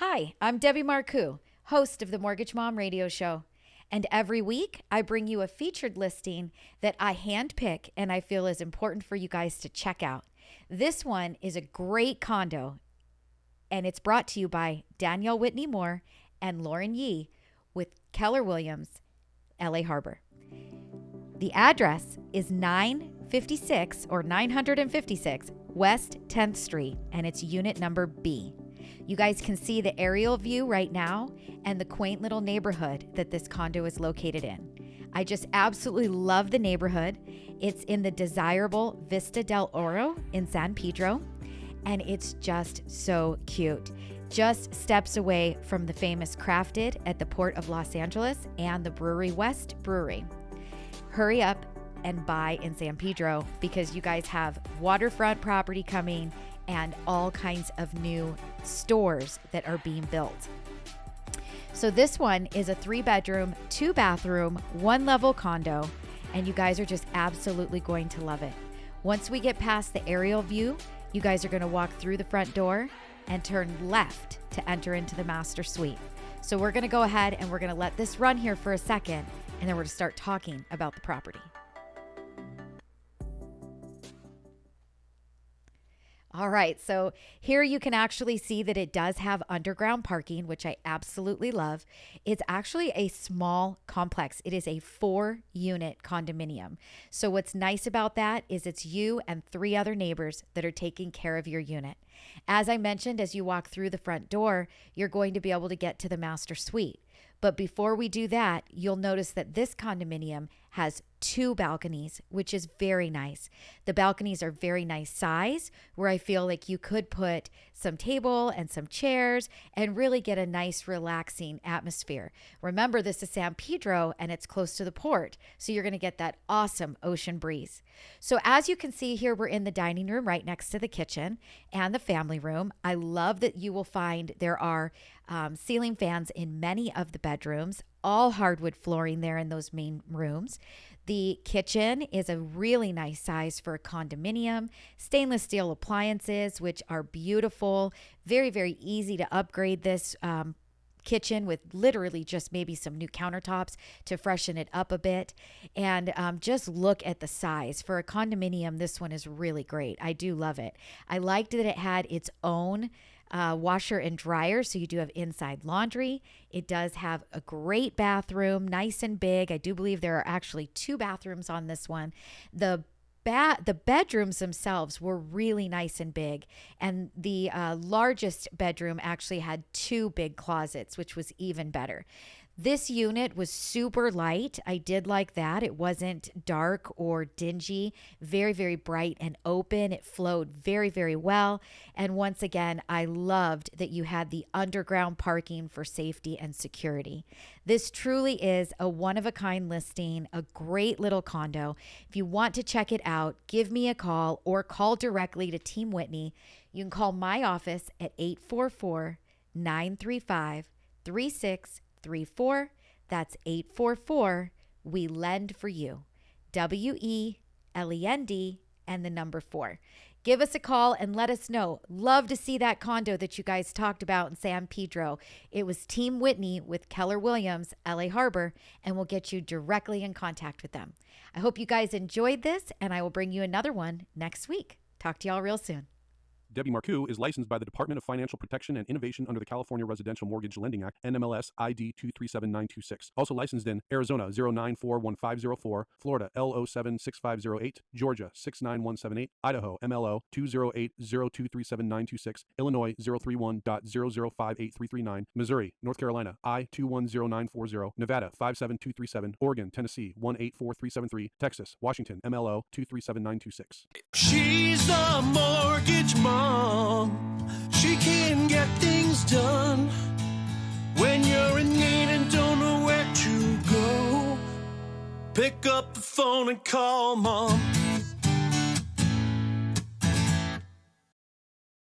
Hi, I'm Debbie Marcoux, host of the Mortgage Mom Radio Show. And every week, I bring you a featured listing that I handpick and I feel is important for you guys to check out. This one is a great condo, and it's brought to you by Danielle Whitney Moore and Lauren Yee with Keller Williams, LA Harbor. The address is 956 or 956 West 10th Street, and it's unit number B. You guys can see the aerial view right now and the quaint little neighborhood that this condo is located in. I just absolutely love the neighborhood. It's in the desirable Vista del Oro in San Pedro, and it's just so cute. Just steps away from the famous Crafted at the Port of Los Angeles and the Brewery West Brewery. Hurry up and buy in San Pedro because you guys have waterfront property coming and all kinds of new stores that are being built. So, this one is a three bedroom, two bathroom, one level condo, and you guys are just absolutely going to love it. Once we get past the aerial view, you guys are going to walk through the front door and turn left to enter into the master suite. So, we're going to go ahead and we're going to let this run here for a second, and then we're going to start talking about the property. All right, so here you can actually see that it does have underground parking, which I absolutely love. It's actually a small complex. It is a four unit condominium. So, what's nice about that is it's you and three other neighbors that are taking care of your unit. As I mentioned, as you walk through the front door, you're going to be able to get to the master suite. But before we do that, you'll notice that this condominium has two balconies, which is very nice. The balconies are very nice size, where I feel like you could put some table and some chairs and really get a nice, relaxing atmosphere. Remember, this is San Pedro and it's close to the port, so you're going to get that awesome ocean breeze. So, as you can see here, we're in the dining room right next to the kitchen and the family room. I love that you will find there are um, ceiling fans in many of the bedrooms all hardwood flooring there in those main rooms. The kitchen is a really nice size for a condominium. Stainless steel appliances, which are beautiful, very, very easy to upgrade this um, kitchen with literally just maybe some new countertops to freshen it up a bit. And um, just look at the size. For a condominium, this one is really great. I do love it. I liked that it had its own uh, washer and dryer, so you do have inside laundry. It does have a great bathroom, nice and big. I do believe there are actually two bathrooms on this one. The Ba- the bedrooms themselves were really nice and big and the uh, largest bedroom actually had two big closets which was even better this unit was super light. I did like that. It wasn't dark or dingy, very, very bright and open. It flowed very, very well. And once again, I loved that you had the underground parking for safety and security. This truly is a one of a kind listing, a great little condo. If you want to check it out, give me a call or call directly to Team Whitney. You can call my office at 844 935 34. That's 844. We lend for you. W E L E N D and the number four. Give us a call and let us know. Love to see that condo that you guys talked about in San Pedro. It was Team Whitney with Keller Williams, LA Harbor, and we'll get you directly in contact with them. I hope you guys enjoyed this, and I will bring you another one next week. Talk to y'all real soon. Debbie Marcoux is licensed by the Department of Financial Protection and Innovation under the California Residential Mortgage Lending Act, NMLS ID 237926. Also licensed in Arizona 0941504, Florida L076508, Georgia 69178, Idaho MLO 208023796, Illinois 031.0058339, Missouri, North Carolina I 210940, Nevada 57237, Oregon, Tennessee 184373, Texas, Washington MLO 237926. She's the mortgage mom. She can get things done when you're in need and don't know where to go. Pick up the phone and call mom.